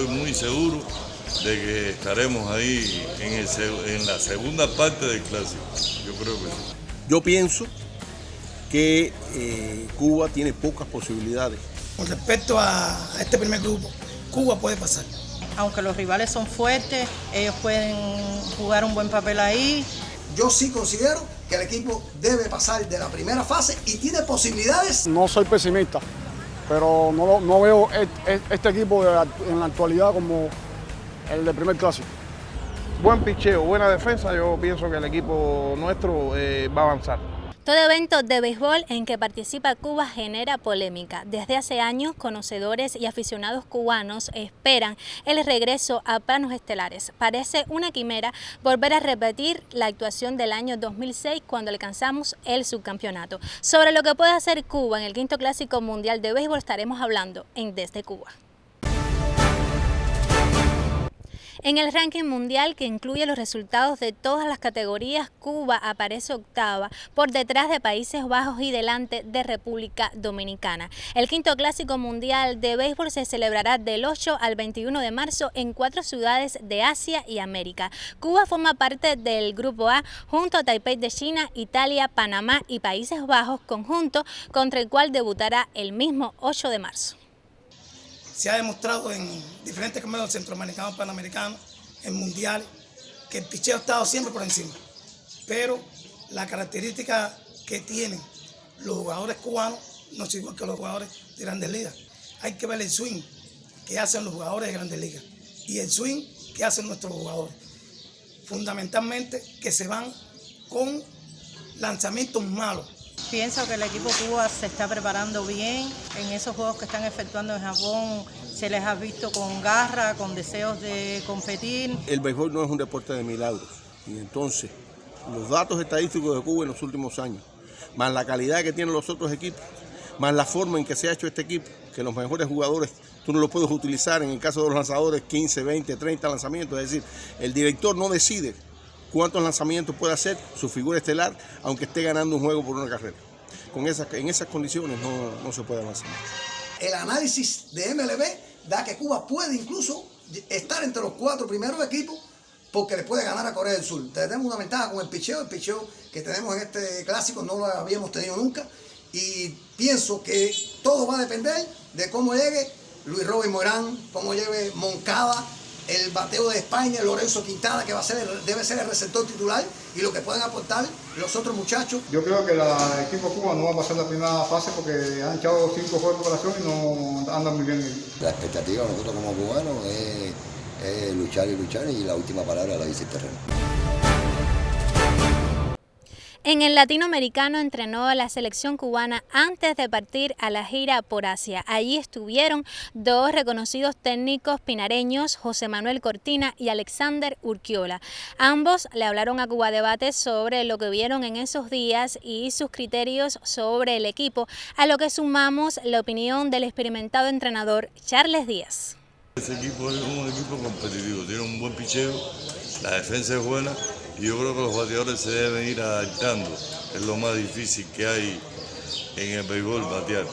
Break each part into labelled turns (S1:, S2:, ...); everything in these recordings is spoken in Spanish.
S1: estoy muy seguro de que estaremos ahí en, la segunda parte del clásico. Yo creo que sí.
S2: Yo pienso que eh, Cuba tiene pocas posibilidades.
S3: Con respecto a este primer grupo, Cuba puede pasar.
S4: Aunque los rivales son fuertes, ellos pueden jugar un buen papel ahí.
S5: Yo sí considero que el equipo debe pasar de la primera fase y tiene posibilidades.
S6: No soy pesimista, pero no, veo este equipo en la actualidad como el del primer clásico.
S7: Buen picheo, buena defensa, yo pienso que el equipo nuestro eh, va a avanzar.
S8: Todo evento de béisbol en que participa Cuba genera polémica. Desde hace años, conocedores y aficionados cubanos esperan el regreso a planos estelares. Parece una quimera volver a repetir la actuación del año 2006 cuando alcanzamos el subcampeonato. Sobre lo que puede hacer Cuba en el quinto clásico mundial de béisbol estaremos hablando en Desde Cuba. En el ranking mundial que incluye los resultados de todas las categorías, Cuba aparece octava por detrás de Países Bajos y delante de República Dominicana. El quinto clásico mundial de béisbol se celebrará del 8 al 21 de marzo en cuatro ciudades de Asia y América. Cuba forma parte del Grupo A junto a Taipei de China, Italia, Panamá y Países Bajos, conjunto contra el cual debutará el mismo 8 de marzo
S3: se ha demostrado en diferentes campeonatos centroamericanos, panamericanos, en mundiales, que el picheo ha estado siempre por encima. Pero la característica que tienen los jugadores cubanos no es igual que los jugadores de grandes ligas. Hay que ver el swing que hacen los jugadores de grandes ligas y el swing que hacen nuestros jugadores. Fundamentalmente que se van con lanzamientos malos
S4: Pienso que el equipo Cuba se está preparando bien. En esos juegos que están efectuando en Japón se les ha visto con garra, con deseos de competir.
S2: El béisbol no es un deporte de milagros. Y entonces, los datos estadísticos de Cuba en los últimos años, más la calidad que tienen los otros equipos, más la forma en que se ha hecho este equipo, que los mejores jugadores tú no los puedes utilizar en el caso de los lanzadores 15, 20, 30 lanzamientos. Es decir, el director no decide cuántos lanzamientos puede hacer su figura estelar, aunque esté ganando un juego por una carrera. Con esas, en esas condiciones no, se puede avanzar.
S5: El análisis de MLB da que Cuba puede incluso estar entre los cuatro primeros equipos porque le puede ganar a Corea del Sur. Tenemos una ventaja con el picheo, el picheo que tenemos en este clásico no lo habíamos tenido nunca y pienso que todo va a depender de cómo llegue Luis Robin Morán, cómo llegue Moncada, el bateo de España, Lorenzo Quintana, que va a ser debe ser el receptor titular y lo que pueden aportar los otros muchachos.
S6: Yo creo que el equipo Cuba no va a pasar la primera fase porque han echado cinco juegos de preparación y no andan muy bien.
S9: La expectativa de nosotros como cubanos es, luchar y luchar y la última palabra la dice el terreno.
S8: En el latinoamericano entrenó a la selección cubana antes de partir a la gira por Asia. Allí estuvieron dos reconocidos técnicos pinareños, José Manuel Cortina y Alexander Urquiola. Ambos le hablaron a Cuba Debate sobre lo que vieron en esos días y sus criterios sobre el equipo, a lo que sumamos la opinión del experimentado entrenador Charles Díaz.
S1: Ese equipo es un equipo competitivo, tiene un buen picheo, la defensa es buena y yo creo que los bateadores se deben ir adaptando. Es lo más difícil que hay en el béisbol, batear.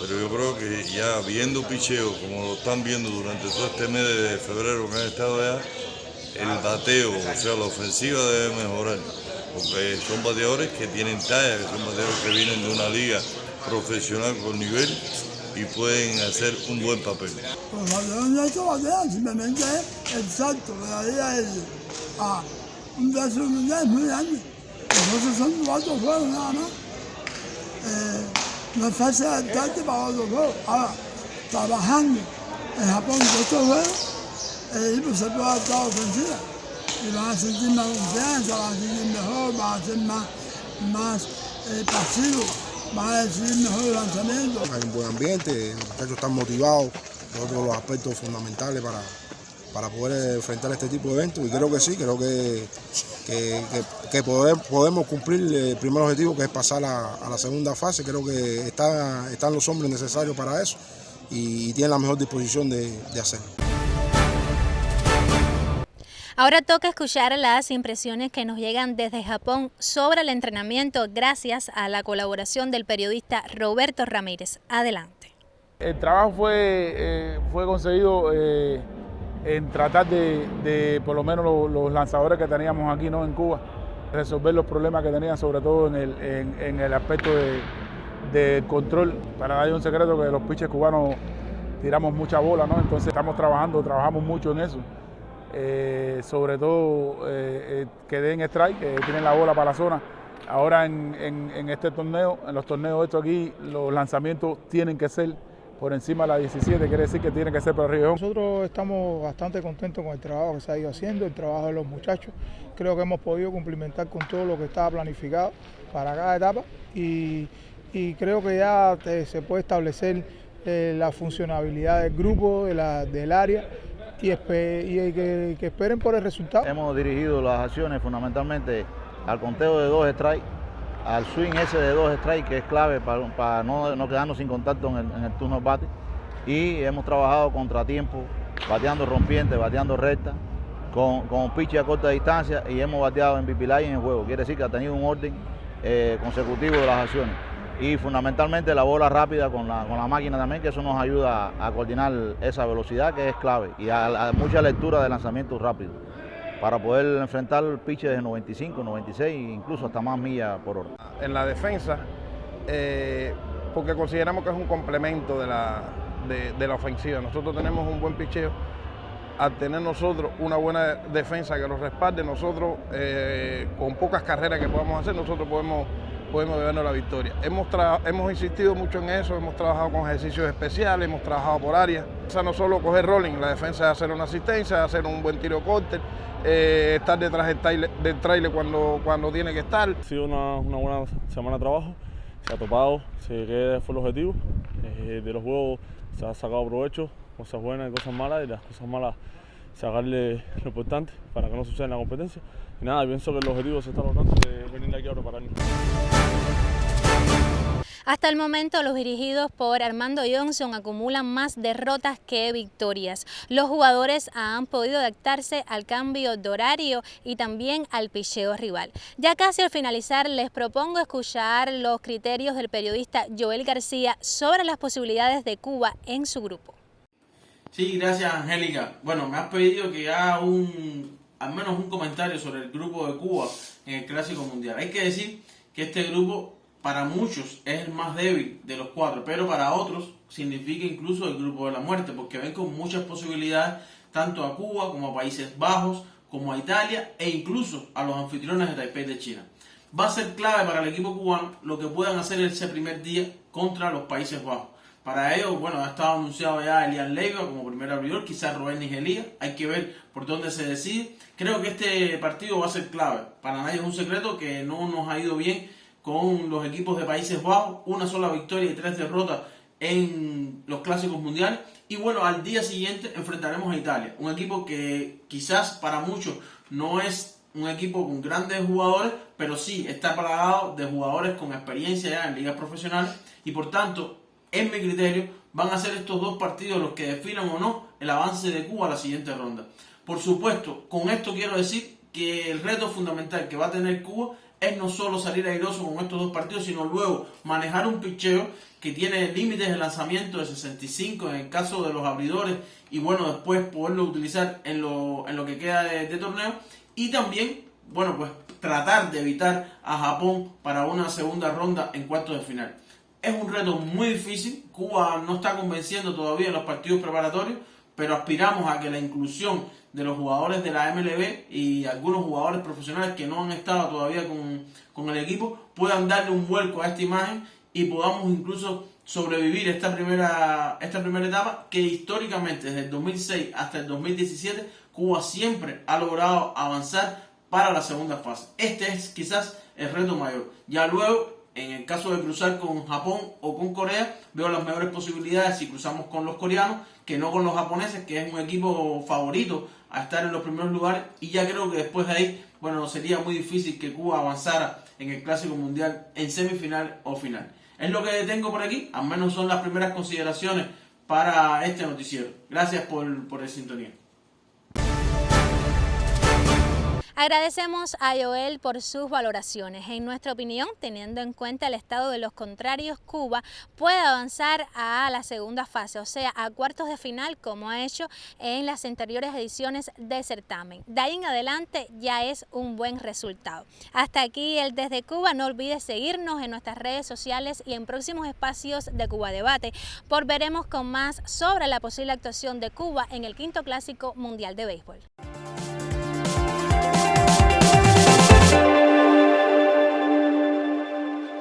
S1: Pero yo creo que ya viendo picheo, como lo están viendo durante todo este mes de febrero que han estado allá, el bateo, o sea, la ofensiva debe mejorar. Porque son bateadores que tienen talla, que son bateadores que vienen de una liga profesional con nivel y pueden hacer un buen papel.
S10: Los bateadores no batean, simplemente el salto, la es a un brazo mundial muy grande. Nosotros son cuatro juegos nada más. Eh, no es fácil adaptarte para otro juego. Ahora, trabajando en Japón con estos juegos, el equipo se puede adaptar ofensiva. Y van a sentir más confianza, van a sentir mejor, van a ser más, más eh, pasivos, van a decidir mejor el lanzamiento.
S6: Hay un buen ambiente, los muchachos están motivados, todos los aspectos fundamentales para para poder enfrentar este tipo de eventos y creo que sí, creo que, que, podemos cumplir el primer objetivo que es pasar a, la segunda fase, creo que está, están los hombres necesarios para eso y, tienen la mejor disposición de, de hacerlo.
S8: Ahora toca escuchar las impresiones que nos llegan desde Japón sobre el entrenamiento gracias a la colaboración del periodista Roberto Ramírez. Adelante.
S7: El trabajo fue, eh, fue conseguido eh, en tratar de, por lo menos los, lanzadores que teníamos aquí ¿no? en Cuba, resolver los problemas que tenían, sobre todo en el, en, el aspecto de, control. Para nadie un secreto que los pitches cubanos tiramos mucha bola, ¿no? entonces estamos trabajando, trabajamos mucho en eso. Eh, sobre todo eh, eh, que den strike, que tienen la bola para la zona. Ahora en, este torneo, en los torneos estos aquí, los lanzamientos tienen que ser por encima de la 17, quiere decir que tiene que ser para arriba.
S11: Nosotros estamos bastante contentos con el trabajo que se ha ido haciendo, el trabajo de los muchachos. Creo que hemos podido cumplimentar con todo lo que estaba planificado para cada etapa y, creo que ya se puede establecer eh, la funcionabilidad del grupo, de la, del área y, que, esperen por el resultado.
S12: Hemos dirigido las acciones fundamentalmente al conteo de dos strikes al swing ese de dos strikes que es clave para, no, no, quedarnos sin contacto en el, turno de bate. Y hemos trabajado contratiempo, bateando rompiente, bateando recta, con, con pitch a corta distancia y hemos bateado en pipilay en el juego. Quiere decir que ha tenido un orden eh, consecutivo de las acciones. Y fundamentalmente la bola rápida con la, con la máquina también, que eso nos ayuda a, coordinar esa velocidad que es clave y a, mucha lectura de lanzamientos rápidos para poder enfrentar el pitch de 95, 96 e incluso hasta más millas por hora.
S7: En la defensa, eh, porque consideramos que es un complemento de la, de, la ofensiva. Nosotros tenemos un buen picheo. Al tener nosotros una buena defensa que nos respalde, nosotros eh, con pocas carreras que podamos hacer, nosotros podemos podemos bebernos la victoria. Hemos, hemos insistido mucho en eso, hemos trabajado con ejercicios especiales, hemos trabajado por áreas. O sea, no solo coger rolling, la defensa es hacer una asistencia, hacer un buen tiro corte, eh, estar detrás del trailer, cuando, cuando tiene que estar.
S13: Ha sido una, buena semana de trabajo, se ha topado, se qué fue el objetivo. Eh, de los juegos se ha sacado provecho, cosas buenas y cosas malas, y las cosas malas sacarle lo importante para que no suceda en la competencia. Y nada, pienso que el objetivo se está logrando de venir aquí ahora para
S8: hasta el momento los dirigidos por Armando Johnson acumulan más derrotas que victorias. Los jugadores han podido adaptarse al cambio de horario y también al picheo rival. Ya casi al finalizar les propongo escuchar los criterios del periodista Joel García sobre las posibilidades de Cuba en su grupo.
S14: Sí, gracias Angélica. Bueno, me has pedido que haga un, al menos un comentario sobre el grupo de Cuba en el Clásico Mundial. Hay que decir que este grupo para muchos es el más débil de los cuatro, pero para otros significa incluso el grupo de la muerte, porque ven con muchas posibilidades tanto a Cuba como a Países Bajos, como a Italia e incluso a los anfitriones de Taipei de China. Va a ser clave para el equipo cubano lo que puedan hacer ese primer día contra los Países Bajos. Para ello, bueno, ha estado anunciado ya Elian Leiva como primer abridor, quizás Rubén Nigelía, hay que ver por dónde se decide. Creo que este partido va a ser clave. Para nadie es un secreto que no nos ha ido bien con los equipos de Países Bajos, una sola victoria y tres derrotas en los clásicos mundiales. Y bueno, al día siguiente enfrentaremos a Italia, un equipo que quizás para muchos no es un equipo con grandes jugadores, pero sí está plagado de jugadores con experiencia ya en ligas profesionales y por tanto, en mi criterio, van a ser estos dos partidos los que definan o no el avance de Cuba a la siguiente ronda. Por supuesto, con esto quiero decir que el reto fundamental que va a tener Cuba es no solo salir airoso con estos dos partidos, sino luego manejar un picheo que tiene límites de lanzamiento de 65 en el caso de los abridores y bueno, después poderlo utilizar en lo, en lo que queda de, torneo y también, bueno, pues tratar de evitar a Japón para una segunda ronda en cuartos de final. Es un reto muy difícil, Cuba no está convenciendo todavía en los partidos preparatorios, pero aspiramos a que la inclusión de los jugadores de la MLB y algunos jugadores profesionales que no han estado todavía con, el equipo puedan darle un vuelco a esta imagen y podamos incluso sobrevivir esta primera, esta primera etapa que históricamente desde el 2006 hasta el 2017 Cuba siempre ha logrado avanzar para la segunda fase. Este es quizás el reto mayor. Ya luego en el caso de cruzar con Japón o con Corea, veo las mejores posibilidades si cruzamos con los coreanos que no con los japoneses, que es un equipo favorito a estar en los primeros lugares. Y ya creo que después de ahí, bueno, sería muy difícil que Cuba avanzara en el Clásico Mundial en semifinal o final. Es lo que tengo por aquí, al menos son las primeras consideraciones para este noticiero. Gracias por, por el sintonía.
S8: Agradecemos a Joel por sus valoraciones. En nuestra opinión, teniendo en cuenta el estado de los contrarios, Cuba puede avanzar a la segunda fase, o sea, a cuartos de final, como ha hecho en las anteriores ediciones del certamen. De ahí en adelante ya es un buen resultado. Hasta aquí el Desde Cuba. No olvides seguirnos en nuestras redes sociales y en próximos espacios de Cuba Debate. Por veremos con más sobre la posible actuación de Cuba en el quinto clásico mundial de béisbol.